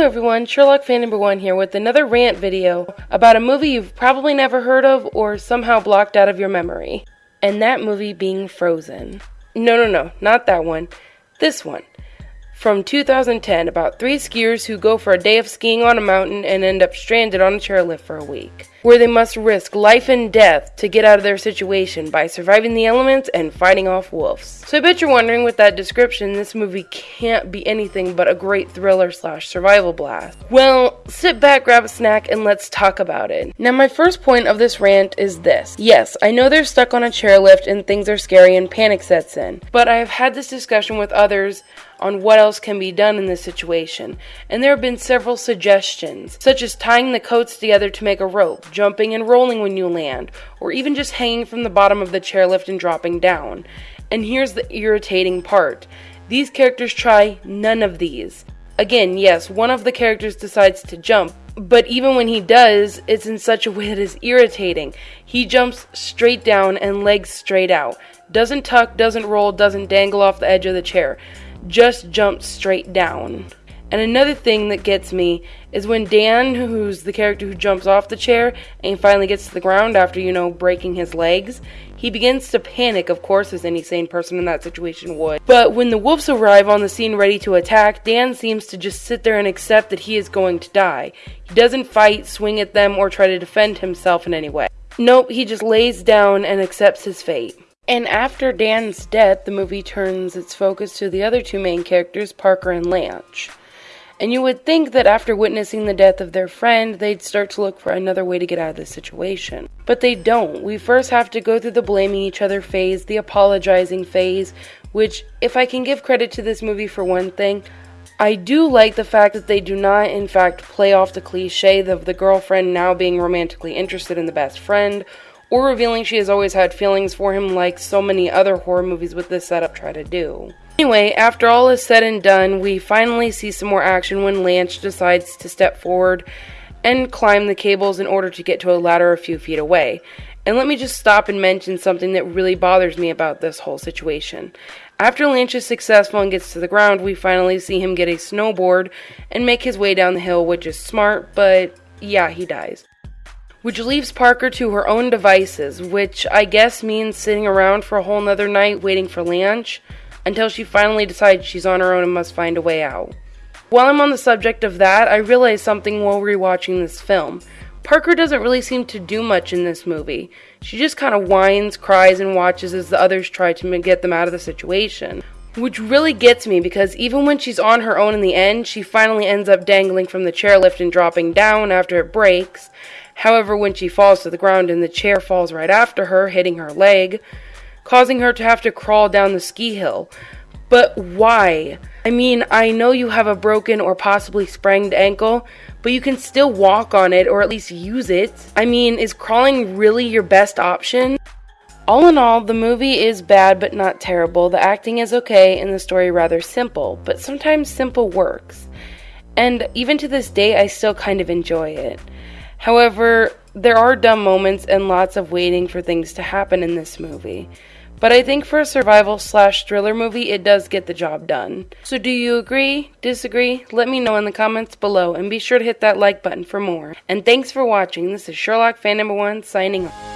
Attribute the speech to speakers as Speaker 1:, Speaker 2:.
Speaker 1: Hello everyone, Sherlock fan number one here with another rant video about a movie you've probably never heard of or somehow blocked out of your memory. And that movie being Frozen. No, no, no, not that one. This one from 2010 about three skiers who go for a day of skiing on a mountain and end up stranded on a chairlift for a week, where they must risk life and death to get out of their situation by surviving the elements and fighting off wolves. So I bet you're wondering with that description, this movie can't be anything but a great thriller slash survival blast. Well, sit back, grab a snack, and let's talk about it. Now, my first point of this rant is this. Yes, I know they're stuck on a chairlift and things are scary and panic sets in, but I have had this discussion with others on what else can be done in this situation, and there have been several suggestions, such as tying the coats together to make a rope, jumping and rolling when you land, or even just hanging from the bottom of the chairlift and dropping down. And here's the irritating part these characters try none of these. Again, yes, one of the characters decides to jump, but even when he does, it's in such a way that is irritating. He jumps straight down and legs straight out. Doesn't tuck, doesn't roll, doesn't dangle off the edge of the chair just jumped straight down. And another thing that gets me is when Dan, who's the character who jumps off the chair and finally gets to the ground after, you know, breaking his legs, he begins to panic, of course, as any sane person in that situation would. But when the wolves arrive on the scene ready to attack, Dan seems to just sit there and accept that he is going to die. He doesn't fight, swing at them, or try to defend himself in any way. Nope, he just lays down and accepts his fate. And after Dan's death, the movie turns its focus to the other two main characters, Parker and Lynch. And you would think that after witnessing the death of their friend, they'd start to look for another way to get out of this situation. But they don't. We first have to go through the blaming each other phase, the apologizing phase, which, if I can give credit to this movie for one thing, I do like the fact that they do not, in fact, play off the cliche of the girlfriend now being romantically interested in the best friend or revealing she has always had feelings for him like so many other horror movies with this setup try to do. Anyway, after all is said and done, we finally see some more action when Lynch decides to step forward and climb the cables in order to get to a ladder a few feet away. And let me just stop and mention something that really bothers me about this whole situation. After Lynch is successful and gets to the ground, we finally see him get a snowboard and make his way down the hill, which is smart, but yeah, he dies which leaves Parker to her own devices, which I guess means sitting around for a whole nother night waiting for Lynch until she finally decides she's on her own and must find a way out. While I'm on the subject of that, I realized something while rewatching this film. Parker doesn't really seem to do much in this movie. She just kind of whines, cries, and watches as the others try to get them out of the situation. Which really gets me because even when she's on her own in the end, she finally ends up dangling from the chairlift and dropping down after it breaks. However, when she falls to the ground and the chair falls right after her, hitting her leg, causing her to have to crawl down the ski hill. But why? I mean, I know you have a broken or possibly sprained ankle, but you can still walk on it or at least use it. I mean, is crawling really your best option? All in all, the movie is bad but not terrible. The acting is okay and the story rather simple, but sometimes simple works. And even to this day, I still kind of enjoy it. However, there are dumb moments and lots of waiting for things to happen in this movie. But I think for a survival slash thriller movie, it does get the job done. So do you agree? Disagree? Let me know in the comments below and be sure to hit that like button for more. And thanks for watching. This is Sherlock fan number one signing off.